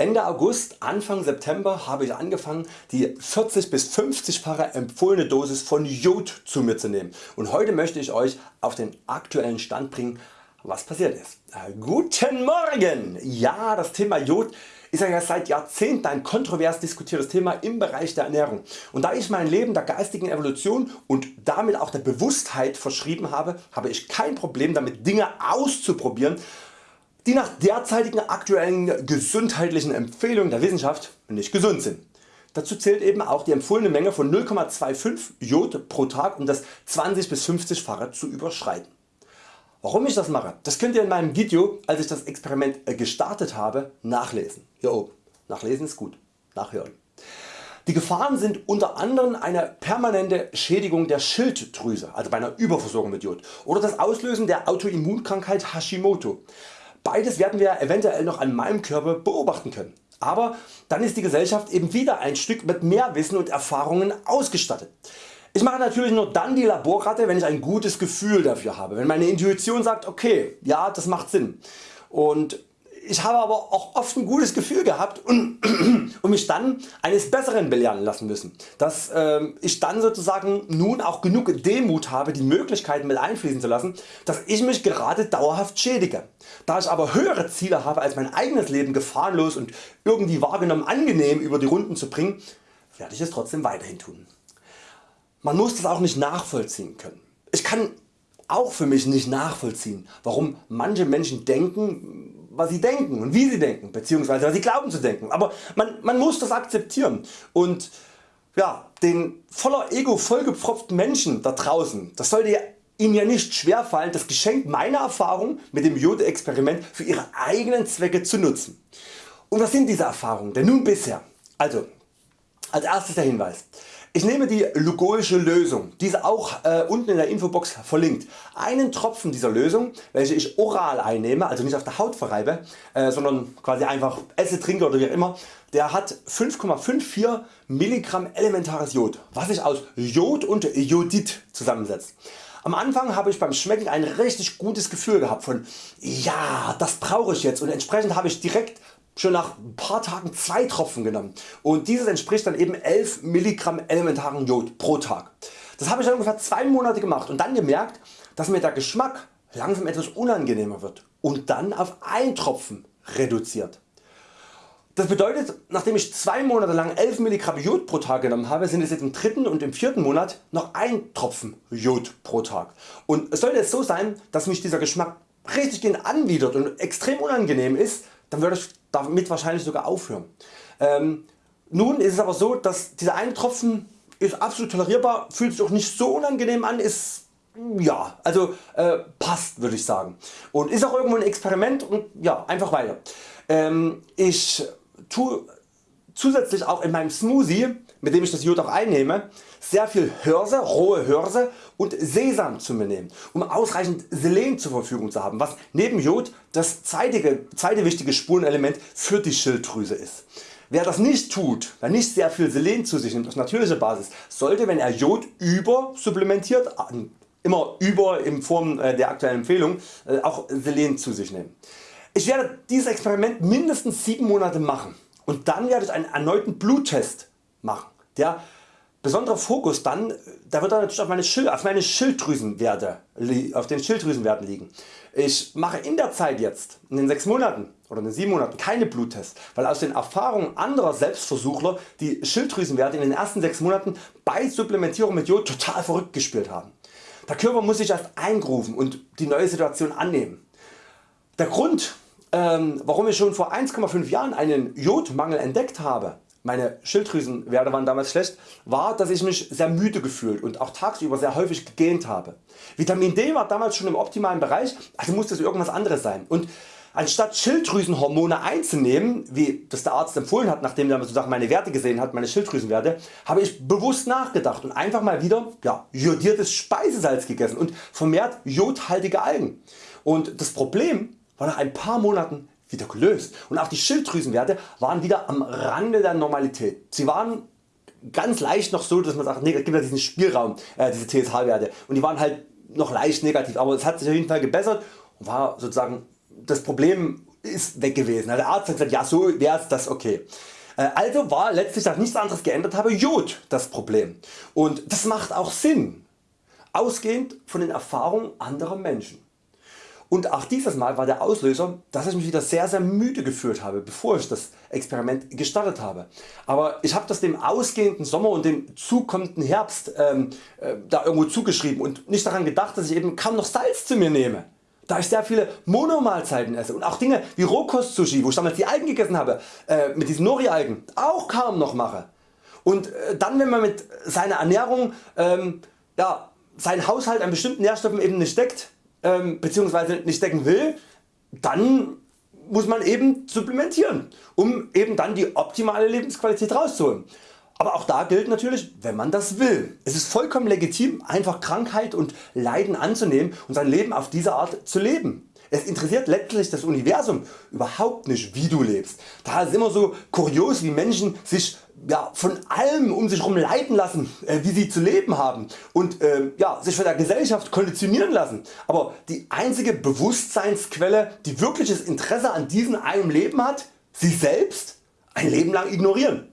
Ende August, Anfang September habe ich angefangen die 40 bis 50fache empfohlene Dosis von Jod zu mir zu nehmen und heute möchte ich Euch auf den aktuellen Stand bringen was passiert ist. Äh, guten Morgen! Ja das Thema Jod ist ja seit Jahrzehnten ein kontrovers diskutiertes Thema im Bereich der Ernährung und da ich mein Leben der geistigen Evolution und damit auch der Bewusstheit verschrieben habe, habe ich kein Problem damit Dinge auszuprobieren die nach derzeitigen aktuellen gesundheitlichen Empfehlungen der Wissenschaft nicht gesund sind. Dazu zählt eben auch die empfohlene Menge von 0,25 Jod pro Tag um das 20 bis 50fache zu überschreiten. Warum ich das mache, das könnt ihr in meinem Video als ich das Experiment gestartet habe nachlesen. Hier oben. Nachlesen ist gut. Nachhören. Die Gefahren sind unter anderem eine permanente Schädigung der Schilddrüse, also bei einer Überversorgung mit Jod, oder das Auslösen der Autoimmunkrankheit Hashimoto. Beides werden wir eventuell noch an meinem Körper beobachten können. Aber dann ist die Gesellschaft eben wieder ein Stück mit mehr Wissen und Erfahrungen ausgestattet. Ich mache natürlich nur dann die Laborratte wenn ich ein gutes Gefühl dafür habe, wenn meine Intuition sagt okay ja das macht Sinn und ich habe aber auch oft ein gutes Gefühl gehabt und, und mich dann eines Besseren belehren lassen müssen, dass äh, ich dann sozusagen nun auch genug Demut habe die Möglichkeiten mit einfließen zu lassen, dass ich mich gerade dauerhaft schädige. Da ich aber höhere Ziele habe als mein eigenes Leben gefahrenlos und irgendwie wahrgenommen angenehm über die Runden zu bringen, werde ich es trotzdem weiterhin tun. Man muss das auch nicht nachvollziehen können. Ich kann auch für mich nicht nachvollziehen warum manche Menschen denken was sie denken und wie sie denken bzw. was sie glauben zu denken, aber man, man muss das akzeptieren und ja, den voller Ego vollgepfropften Menschen da draußen, das sollte Ihnen ja nicht schwerfallen das Geschenk meiner Erfahrung mit dem Jode Experiment für Ihre eigenen Zwecke zu nutzen. Und was sind diese Erfahrungen denn nun bisher? Also als erstes der Hinweis. Ich nehme die Lugoische Lösung, diese auch äh, unten in der Infobox verlinkt. Einen Tropfen dieser Lösung welche ich oral einnehme, also nicht auf der Haut verreibe, äh, sondern quasi einfach esse, trinke oder wie auch immer, der hat 5,54 Milligramm elementares Jod, was sich aus Jod und Jodid zusammensetzt. Am Anfang habe ich beim Schmecken ein richtig gutes Gefühl gehabt von ja das brauche ich jetzt und entsprechend habe ich direkt schon nach ein paar Tagen zwei Tropfen genommen und dieses entspricht dann eben 11 Milligramm elementaren Jod pro Tag. Das habe ich dann ungefähr zwei Monate gemacht und dann gemerkt dass mir der Geschmack langsam etwas unangenehmer wird und dann auf ein Tropfen reduziert. Das bedeutet nachdem ich zwei Monate lang 11 Milligramm Jod pro Tag genommen habe sind es jetzt im dritten und im vierten Monat noch ein Tropfen Jod pro Tag. Und es sollte es so sein dass mich dieser Geschmack richtig anwidert und extrem unangenehm ist, dann würde ich damit wahrscheinlich sogar aufhören. Ähm, nun ist es aber so, dass dieser eine Tropfen ist absolut tolerierbar, fühlt sich auch nicht so unangenehm an, ist ja, also äh, passt würde ich sagen und ist auch irgendwo ein Experiment und ja, einfach weiter. Ähm, ich tue zusätzlich auch in meinem Smoothie, mit dem ich das Jod auch einnehme, sehr viel Hörse, rohe Hörse und Sesam zu mir nehmen, um ausreichend Selen zur Verfügung zu haben, was neben Jod das zweite, zweite wichtige Spurenelement für die Schilddrüse ist. Wer das nicht tut, wer nicht sehr viel Selen zu sich nimmt auf natürlicher Basis, sollte wenn er Jod übersupplementiert, immer über in Form äh, der aktuellen Empfehlung, äh, auch Selen zu sich nehmen. Ich werde dieses Experiment mindestens 7 Monate machen und dann werde ich einen erneuten Bluttest machen. Der besondere Fokus dann, da wird dann natürlich auf meine, Schild, auf meine Schilddrüsenwerte, auf den Schilddrüsenwerten liegen. Ich mache in der Zeit jetzt, in den 6 Monaten oder in den 7 Monaten keine Bluttests, weil aus den Erfahrungen anderer Selbstversuchler die Schilddrüsenwerte in den ersten 6 Monaten bei Supplementierung mit Jod total verrückt gespielt haben. Der Körper muss sich erst eingrufen und die neue Situation annehmen. Der Grund ähm, warum ich schon vor 1,5 Jahren einen Jodmangel entdeckt habe, meine Schilddrüsenwerte waren damals schlecht, war dass ich mich sehr müde gefühlt und auch tagsüber sehr häufig gegähnt habe. Vitamin D war damals schon im optimalen Bereich, also musste es irgendwas anderes sein. Und Anstatt Schilddrüsenhormone einzunehmen, wie das der Arzt empfohlen hat, nachdem er sozusagen meine Werte gesehen hat, meine Schilddrüsenwerte, habe ich bewusst nachgedacht und einfach mal wieder ja, jodiertes Speisesalz gegessen und vermehrt jodhaltige Algen. Und das Problem war nach ein paar Monaten wieder gelöst und auch die Schilddrüsenwerte waren wieder am Rande der Normalität. Sie waren ganz leicht noch so dass man sagt, nee, es gibt ja diesen Spielraum, äh, diese TSH Werte und die waren halt noch leicht negativ, aber es hat sich auf jeden Fall gebessert und war sozusagen das Problem ist weg gewesen. Der Arzt hat gesagt, ja so wäre das okay. Äh, also war letztlich, dass nichts anderes geändert habe, Jod das Problem. Und das macht auch Sinn, ausgehend von den Erfahrungen anderer Menschen. Und auch dieses Mal war der Auslöser, dass ich mich wieder sehr sehr müde gefühlt habe, bevor ich das Experiment gestartet habe. Aber ich habe das dem ausgehenden Sommer und dem zukommenden Herbst ähm, äh, da irgendwo zugeschrieben und nicht daran gedacht, dass ich eben kaum noch Salz zu mir nehme. Da ich sehr viele Monomahlzeiten esse und auch Dinge wie Rohkost Sushi, wo ich damals die Algen gegessen habe, äh, mit diesen Nori Algen auch kaum noch mache. Und äh, dann wenn man mit seiner Ernährung ähm, ja, seinen Haushalt an bestimmten Nährstoffen eben nicht deckt, ähm, bzw. nicht decken will, dann muss man eben supplementieren, um eben dann die optimale Lebensqualität rauszuholen. Aber auch da gilt natürlich, wenn man das will. Es ist vollkommen legitim einfach Krankheit und Leiden anzunehmen und sein Leben auf diese Art zu leben. Es interessiert letztlich das Universum überhaupt nicht wie du lebst. Daher ist es immer so kurios wie Menschen sich ja, von allem um sich herum leiten lassen äh, wie sie zu leben haben und äh, ja, sich von der Gesellschaft konditionieren lassen. Aber die einzige Bewusstseinsquelle die wirkliches Interesse an diesem einem Leben hat, sich selbst ein Leben lang ignorieren.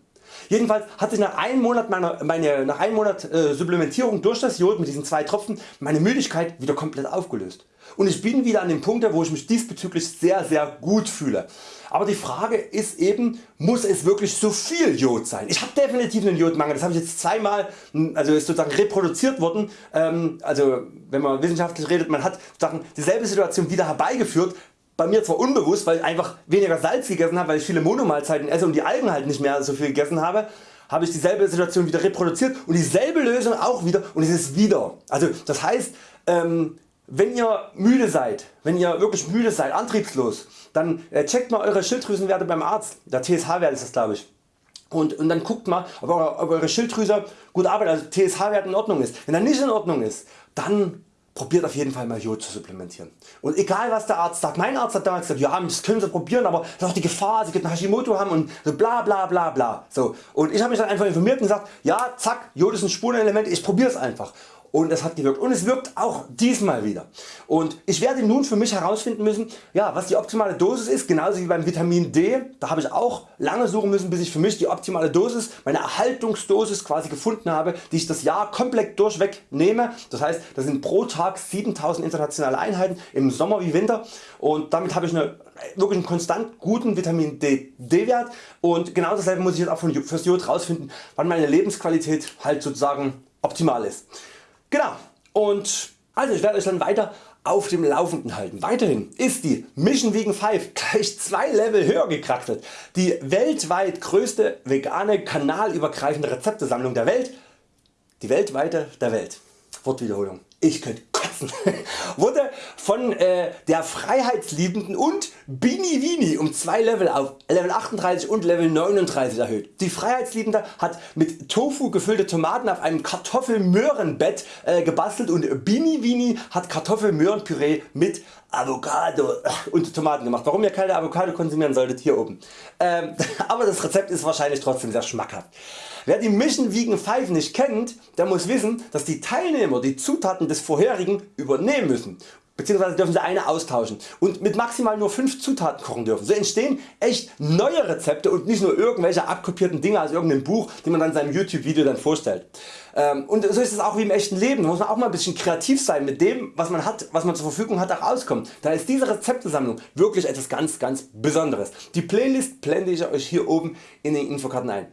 Jedenfalls hat sich nach einem Monat, meiner, meine, nach einem Monat äh, Supplementierung durch das Jod mit diesen zwei Tropfen meine Müdigkeit wieder komplett aufgelöst. Und ich bin wieder an dem Punkt wo ich mich diesbezüglich sehr sehr gut fühle. Aber die Frage ist eben muss es wirklich so viel Jod sein. Ich habe definitiv einen Jodmangel, das habe ich jetzt zweimal also ist sozusagen reproduziert worden. Ähm, also wenn man wissenschaftlich redet, man hat sozusagen dieselbe Situation wieder herbeigeführt bei mir zwar unbewusst, weil ich einfach weniger Salz gegessen habe, weil ich viele Monomahlzeiten esse und die Algen halt nicht mehr so viel gegessen habe, habe ich dieselbe Situation wieder reproduziert und dieselbe Lösung auch wieder und es ist wieder. Also das heißt, ähm, wenn ihr müde seid, wenn ihr wirklich müde seid, antriebslos, dann äh, checkt mal eure Schilddrüsenwerte beim Arzt, der TSH-Wert ist das glaube ich. Und, und, dann guckt mal ob eure, ob eure Schilddrüse gut arbeitet, also TSH-Wert in Ordnung ist. Wenn er nicht in Ordnung ist, dann probiert auf jeden Fall mal Jod zu supplementieren. Und egal was der Arzt sagt, mein Arzt hat damals gesagt, ja das können Sie probieren, aber das ist auch die Gefahr, Sie könnten Hashimoto haben und so bla bla bla bla. So. Und ich habe mich dann einfach informiert und gesagt, ja zack, Jod ist ein Spurenelement, ich probiere es einfach und es hat gewirkt und es wirkt auch diesmal wieder. Und ich werde nun für mich herausfinden müssen ja, was die optimale Dosis ist, genauso wie beim Vitamin D, da habe ich auch lange suchen müssen bis ich für mich die optimale Dosis, meine Erhaltungsdosis quasi gefunden habe, die ich das Jahr komplett durchweg nehme. Das heißt das sind pro Tag 7000 internationale Einheiten im Sommer wie Winter und damit habe ich eine, wirklich einen konstant guten Vitamin D, D Wert und genau dasselbe muss ich jetzt auch fürs Jod rausfinden, wann meine Lebensqualität halt sozusagen optimal ist. Genau und also ich werde Euch dann weiter auf dem Laufenden halten. Weiterhin ist die Mission Vegan 5 gleich zwei Level höher gekraxelt. Die weltweit größte vegane kanalübergreifende Rezeptesammlung der Welt. Die weltweite der Welt. Wortwiederholung. Ich könnte kotzen. wurde von äh, der Freiheitsliebenden und Bini Vini um zwei Level auf Level 38 und Level 39 erhöht. Die Freiheitsliebende hat mit Tofu gefüllte Tomaten auf einem Kartoffelmöhrenbett äh, gebastelt und Bini Vini hat Kartoffelmöhrenpüree mit Avocado und Tomaten gemacht. Warum ihr keine Avocado konsumieren solltet hier oben. Ähm, aber das Rezept ist wahrscheinlich trotzdem sehr schmackhaft. Wer die Mission Vegan 5 nicht kennt, der muss wissen dass die Teilnehmer die Zutaten des vorherigen übernehmen müssen bzw. dürfen sie eine austauschen und mit maximal nur 5 Zutaten kochen dürfen. So entstehen echt neue Rezepte und nicht nur irgendwelche abkopierten Dinge aus irgendeinem Buch die man dann in seinem YouTube Video dann vorstellt. Ähm, und so ist es auch wie im echten Leben, da muss man auch mal ein bisschen kreativ sein mit dem was man hat, was man zur Verfügung hat auch rauskommt. Da ist diese Rezeptesammlung wirklich etwas ganz ganz Besonderes. Die Playlist blende ich Euch hier oben in den Infokarten ein.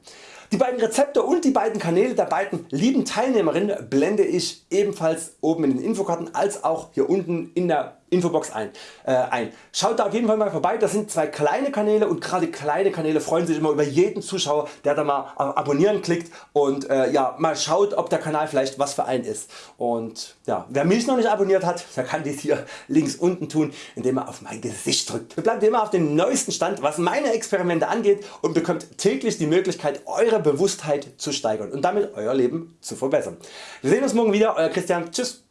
Die beiden Rezepte und die beiden Kanäle der beiden lieben Teilnehmerinnen blende ich ebenfalls oben in den Infokarten als auch hier unten in der Infobox ein, äh, ein. Schaut da auf jeden Fall mal vorbei, das sind zwei kleine Kanäle und gerade kleine Kanäle freuen sich immer über jeden Zuschauer der da mal abonnieren klickt und äh, ja, mal schaut ob der Kanal vielleicht was für einen ist. Und ja, wer mich noch nicht abonniert hat, der kann dies hier links unten tun indem er auf mein Gesicht drückt. Bleibt immer auf dem neuesten Stand was meine Experimente angeht und bekommt täglich die Möglichkeit Eure Bewusstheit zu steigern und damit Euer Leben zu verbessern. Wir sehen uns morgen wieder, Euer Christian, tschüss.